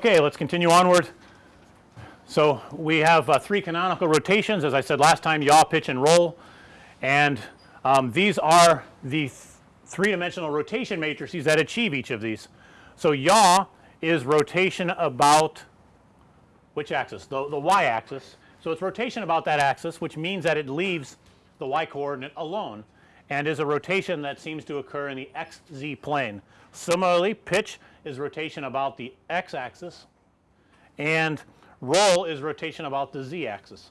Okay, let's continue onward. So, we have uh, three canonical rotations as I said last time yaw, pitch and roll and um, these are the th three dimensional rotation matrices that achieve each of these. So, yaw is rotation about which axis? The, the y axis. So, it's rotation about that axis which means that it leaves the y coordinate alone and is a rotation that seems to occur in the x z plane. Similarly, pitch is rotation about the x axis and roll is rotation about the z axis.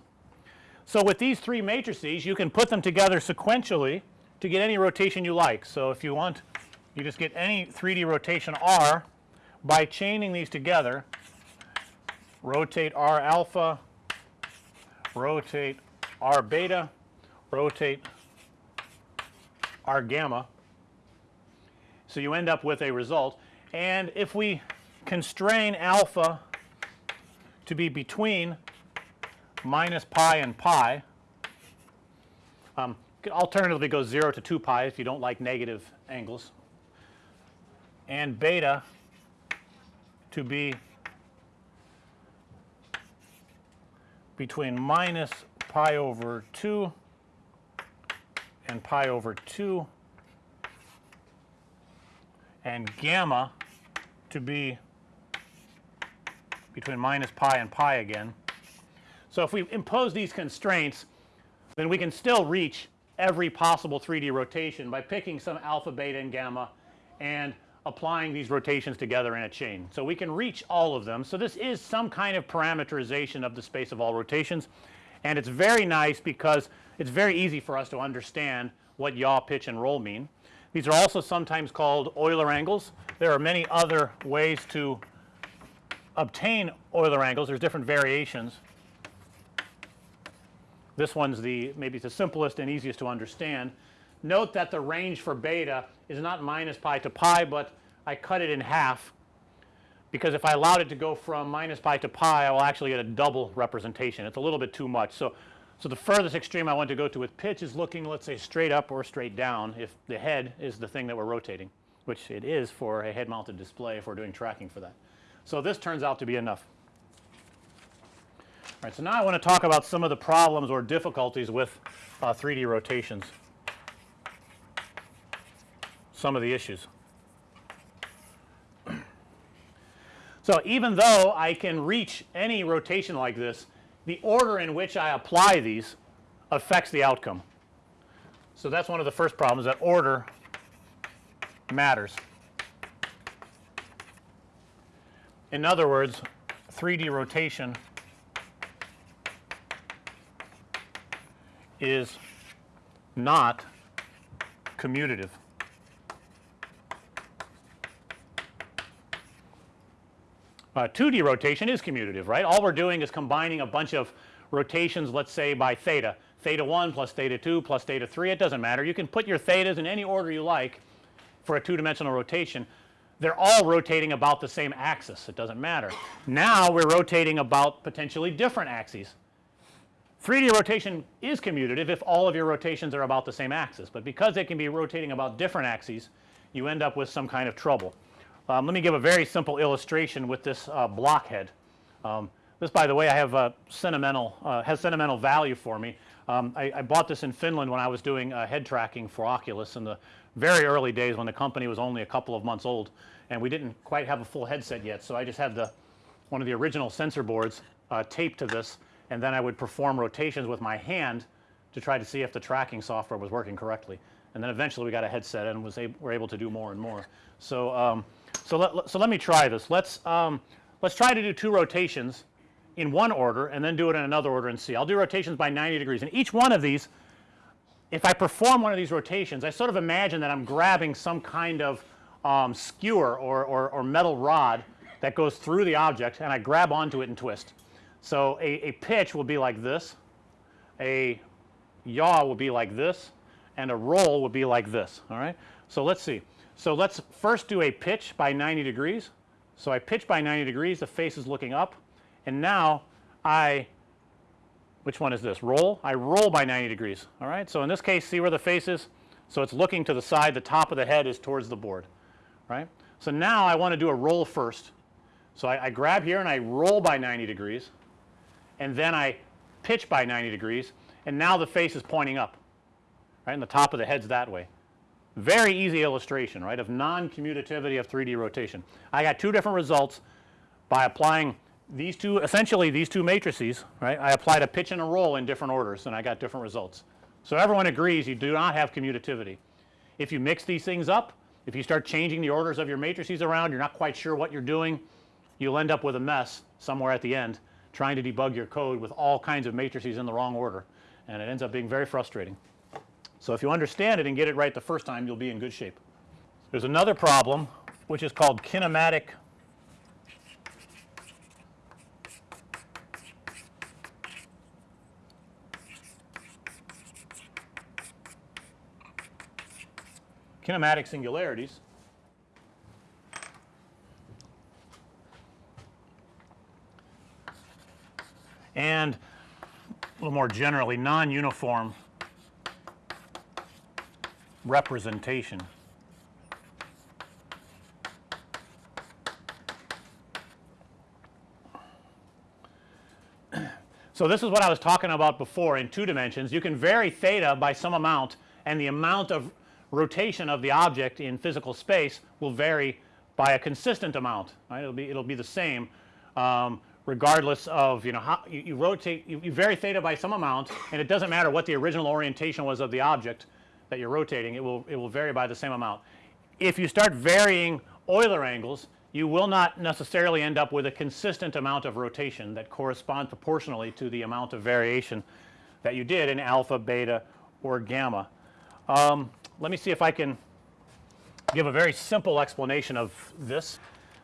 So, with these three matrices you can put them together sequentially to get any rotation you like. So, if you want you just get any 3D rotation R by chaining these together rotate R alpha, rotate R beta, rotate R gamma. So, you end up with a result and if we constrain alpha to be between minus pi and pi, um, alternatively go 0 to 2 pi if you don't like negative angles and beta to be between minus pi over 2 and pi over 2 and gamma to be between minus pi and pi again. So, if we impose these constraints then we can still reach every possible 3D rotation by picking some alpha, beta and gamma and applying these rotations together in a chain. So, we can reach all of them. So, this is some kind of parameterization of the space of all rotations and it's very nice because it's very easy for us to understand what yaw, pitch and roll mean. These are also sometimes called Euler angles. There are many other ways to obtain Euler angles. There's different variations. This one's the maybe the simplest and easiest to understand. Note that the range for beta is not minus pi to pi, but I cut it in half because if I allowed it to go from minus pi to pi I will actually get a double representation. It's a little bit too much. So, so the furthest extreme I want to go to with pitch is looking let's say straight up or straight down if the head is the thing that we're rotating which it is for a head mounted display if we're doing tracking for that. So, this turns out to be enough. All right, so now I want to talk about some of the problems or difficulties with uh, 3D rotations, some of the issues. So, even though I can reach any rotation like this, the order in which I apply these affects the outcome. So, that's one of the first problems that order matters. In other words, 3D rotation is not commutative. Uh, 2D rotation is commutative right. All we're doing is combining a bunch of rotations let's say by theta, theta 1 plus theta 2 plus theta 3 it doesn't matter. You can put your thetas in any order you like for a two dimensional rotation. They're all rotating about the same axis it doesn't matter. Now we're rotating about potentially different axes. 3D rotation is commutative if all of your rotations are about the same axis, but because they can be rotating about different axes you end up with some kind of trouble. Um, let me give a very simple illustration with this uh, blockhead. Um, this by the way I have a sentimental uh, has sentimental value for me. Um, I, I, bought this in Finland when I was doing uh, head tracking for Oculus in the very early days when the company was only a couple of months old and we didn't quite have a full headset yet. So, I just had the one of the original sensor boards uh, taped to this and then I would perform rotations with my hand to try to see if the tracking software was working correctly. And then eventually we got a headset and was able, were able to do more and more. So, um, so let, so let me try this. Let's, um, let's try to do two rotations in one order and then do it in another order and see. I'll do rotations by 90 degrees and each one of these if I perform one of these rotations I sort of imagine that I'm grabbing some kind of um, skewer or, or, or metal rod that goes through the object and I grab onto it and twist. So, a, a pitch will be like this, a yaw will be like this and a roll will be like this all right. So, let's see. So, let's first do a pitch by 90 degrees. So, I pitch by 90 degrees the face is looking up and now I which one is this roll I roll by 90 degrees all right. So, in this case see where the face is. So, it's looking to the side the top of the head is towards the board right. So, now I want to do a roll first So, I, I grab here and I roll by 90 degrees and then I pitch by 90 degrees and now the face is pointing up right and the top of the head's that way. Very easy illustration right of non-commutativity of 3D rotation. I got two different results by applying these two essentially these two matrices right. I applied a pitch and a roll in different orders and I got different results. So, everyone agrees you do not have commutativity. If you mix these things up, if you start changing the orders of your matrices around, you're not quite sure what you're doing, you'll end up with a mess somewhere at the end trying to debug your code with all kinds of matrices in the wrong order and it ends up being very frustrating. So, if you understand it and get it right the first time, you'll be in good shape. There's another problem which is called kinematic kinematic singularities. And a little more generally non-uniform representation. So, this is what I was talking about before in two dimensions. You can vary theta by some amount and the amount of rotation of the object in physical space will vary by a consistent amount right. It'll be it'll be the same um, regardless of you know how you, you rotate you, you, vary theta by some amount and it doesn't matter what the original orientation was of the object that you're rotating it will it will vary by the same amount. If you start varying Euler angles you will not necessarily end up with a consistent amount of rotation that corresponds proportionally to the amount of variation that you did in alpha, beta or gamma. Um, let me see if I can give a very simple explanation of this.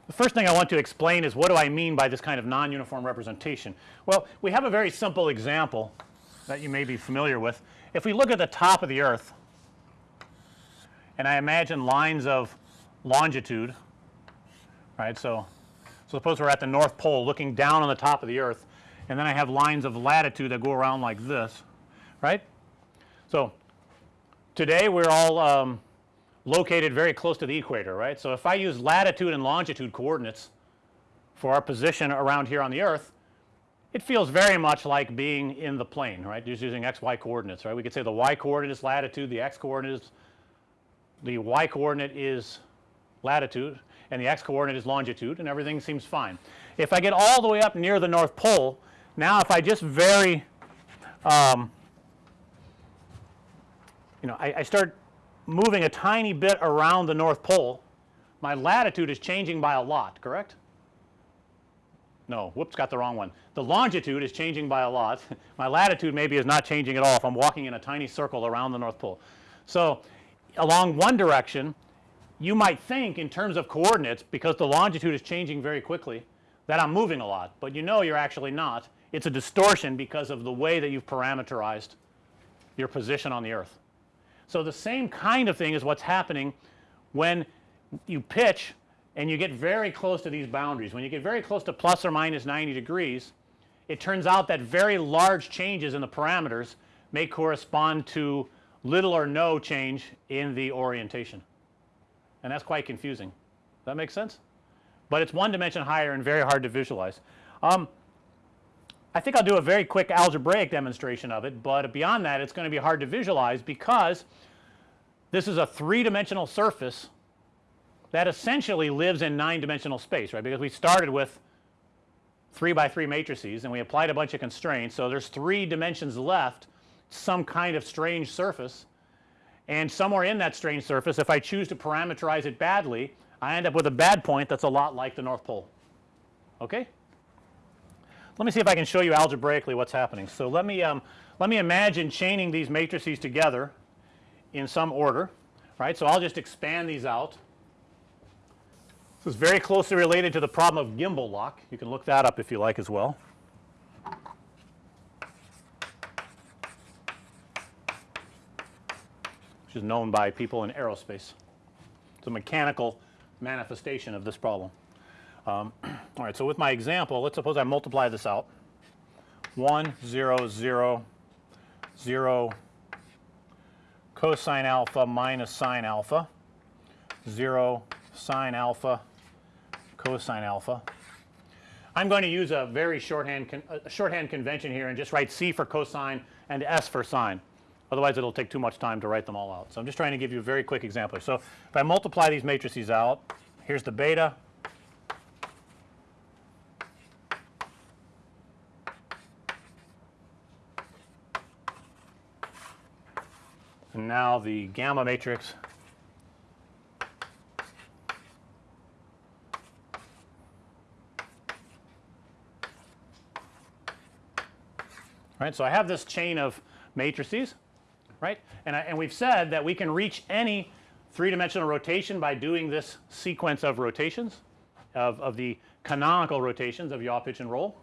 The first thing I want to explain is what do I mean by this kind of non-uniform representation. Well, we have a very simple example that you may be familiar with. If we look at the top of the earth and I imagine lines of longitude right. So, so suppose we're at the North Pole looking down on the top of the earth and then I have lines of latitude that go around like this right. So, today we're all um, located very close to the equator right. So, if I use latitude and longitude coordinates for our position around here on the earth it feels very much like being in the plane right just using x y coordinates right. We could say the y coordinate is latitude the x coordinate is the y coordinate is latitude and the x coordinate is longitude and everything seems fine. If I get all the way up near the North Pole now if I just vary um, you know I, I start moving a tiny bit around the North Pole my latitude is changing by a lot correct? No whoops got the wrong one. The longitude is changing by a lot my latitude maybe is not changing at all if I'm walking in a tiny circle around the North Pole. So, along one direction you might think in terms of coordinates because the longitude is changing very quickly that I'm moving a lot, but you know you're actually not. It's a distortion because of the way that you've parameterized your position on the earth. So, the same kind of thing is what's happening when you pitch and you get very close to these boundaries. When you get very close to plus or minus 90 degrees, it turns out that very large changes in the parameters may correspond to little or no change in the orientation and that's quite confusing. Does that make sense? But it's one dimension higher and very hard to visualize. Um, I think I'll do a very quick algebraic demonstration of it, but beyond that it's going to be hard to visualize because this is a three dimensional surface that essentially lives in 9 dimensional space right because we started with 3 by 3 matrices and we applied a bunch of constraints. So, there's 3 dimensions left some kind of strange surface and somewhere in that strange surface if I choose to parameterize it badly I end up with a bad point that's a lot like the North Pole. Okay? Let me see if I can show you algebraically what's happening. So, let me um, let me imagine chaining these matrices together in some order right. So, I'll just expand these out. This is very closely related to the problem of gimbal lock. You can look that up if you like as well. Is known by people in aerospace. It's a mechanical manifestation of this problem. Um, all right. So, with my example let's suppose I multiply this out 1 0 0 0 cosine alpha minus sine alpha 0 sine alpha cosine alpha I'm going to use a very shorthand con a shorthand convention here and just write C for cosine and S for sine. Otherwise, it'll take too much time to write them all out. So, I'm just trying to give you a very quick example. So, if I multiply these matrices out, here's the beta and now the gamma matrix right. So, I have this chain of matrices right? And I, and we've said that we can reach any three dimensional rotation by doing this sequence of rotations of, of the canonical rotations of yaw pitch and roll